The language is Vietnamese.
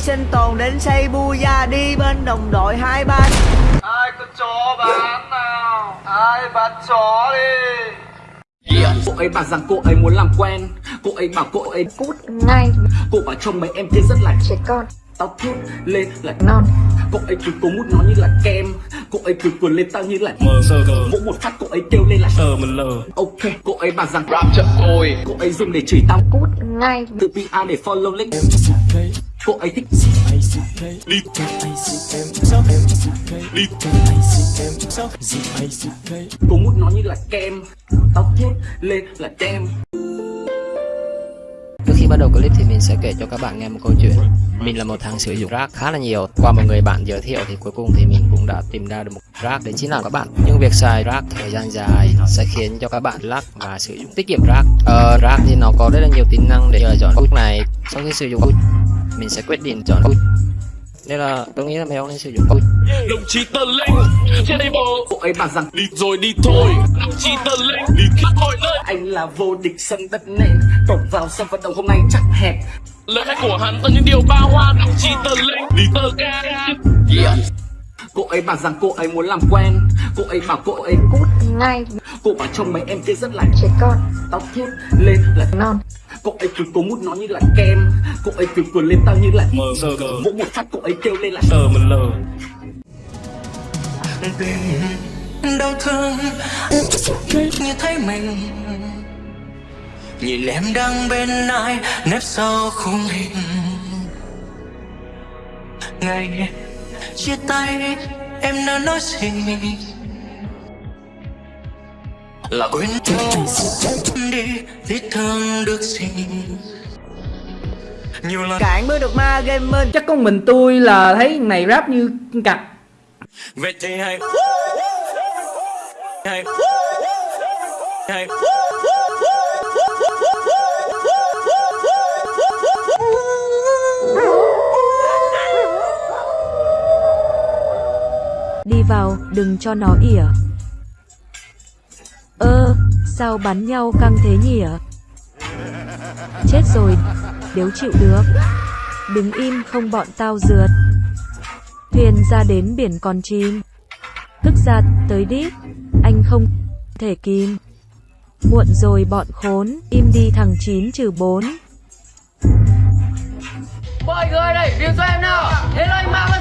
sinh tồn đến xây bu gia đi bên đồng đội hai ba Ai có chó bán nào? Ai bán chó đi? Cô ấy bảo rằng cô ấy muốn làm quen. Cô ấy bảo cô ấy cút ngay. Cô bảo trông mấy em kia rất là trẻ con. Tao thốt lên là non. Cô ấy cứ cố mút nó như là kem Cô ấy cứ cuốn lên tao như là mờ sờ cờ. Vỗ một phát cô ấy kêu lên là sờ mình lờ. Ok Cô ấy bảo rằng rap chậm ôi Cô ấy dùng để chửi tao. Cút ngay. Tự PR để follow link. Cô ấy thích. Đi đi Cố mút nó như là kem. Tao thốt lên là tem khi bắt đầu clip thì mình sẽ kể cho các bạn nghe một câu chuyện. Mình là một thằng sử dụng rác khá là nhiều. Qua một người bạn giới thiệu thì cuối cùng thì mình cũng đã tìm ra được một rác Đấy chính là các bạn. Nhưng việc xài rác thời gian dài sẽ khiến cho các bạn lắc và sử dụng tiết kiệm rác. Ờ, Rác thì nó có rất là nhiều tính năng để lựa chọn lúc này. Sau khi sử dụng mình sẽ quyết định chọn cút nên là tôi nghĩ là mấy ông nên sử dụng cút đồng chí tờ linh trên đây bộ. Cô ấy bảo rằng đi rồi đi thôi. Đồng chí tờ linh đi khắp mọi nơi. anh là vô địch sân đất nện Cổng vào sân vận động hôm nay chắc hẹp. Lời khai của hắn toàn những điều ba hoa đồng chí tờ linh đi tờ ca Cô ấy bảo rằng cô ấy muốn làm quen. Cô ấy bảo cô ấy cút ngay. Cô bảo trông mấy em kia rất là trẻ con. Tao thốt lên là non Cô ấy cứ cố mút nó như là kem. Cô ấy cứ cuốn lên tao như là mờ sờ cờ Vỗ một phát cô ấy kêu lên là sờ mình lờ. Đau thương như thấy mình nhìn em đang bên ai nếp sau khung hình. Ngày chia tay em đã nói gì? Là quên đi vết nhiều lần. Cạn mới được ma gaming chắc con mình tôi là thấy này rap như cặp. Vậy thì hãy hãy hãy Đi vào, đừng cho nó ỉa. Ơ, sao bắn nhau căng thế nhỉ? Chết rồi, nếu chịu được. Đứng im không bọn tao rượt. Thuyền ra đến biển còn chim. Tức ra, tới đi, Anh không thể kìm. Muộn rồi bọn khốn, im đi thằng 9 trừ 4. Mọi người đây, điểm cho em nào Thế là anh mang